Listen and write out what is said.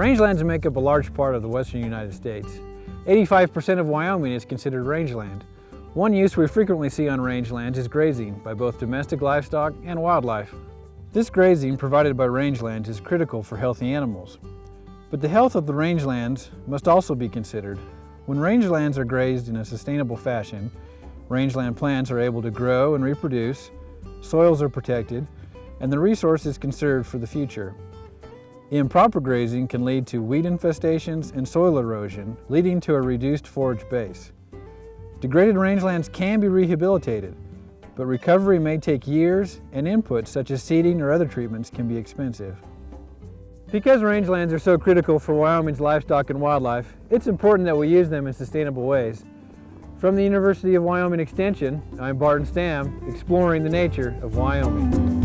Rangelands make up a large part of the western United States. 85% of Wyoming is considered rangeland. One use we frequently see on rangelands is grazing by both domestic livestock and wildlife. This grazing provided by rangelands is critical for healthy animals. But the health of the rangelands must also be considered. When rangelands are grazed in a sustainable fashion, rangeland plants are able to grow and reproduce, soils are protected, and the resource is conserved for the future. Improper grazing can lead to weed infestations and soil erosion, leading to a reduced forage base. Degraded rangelands can be rehabilitated, but recovery may take years and inputs such as seeding or other treatments can be expensive. Because rangelands are so critical for Wyoming's livestock and wildlife, it's important that we use them in sustainable ways. From the University of Wyoming Extension, I'm Barton Stam, exploring the nature of Wyoming.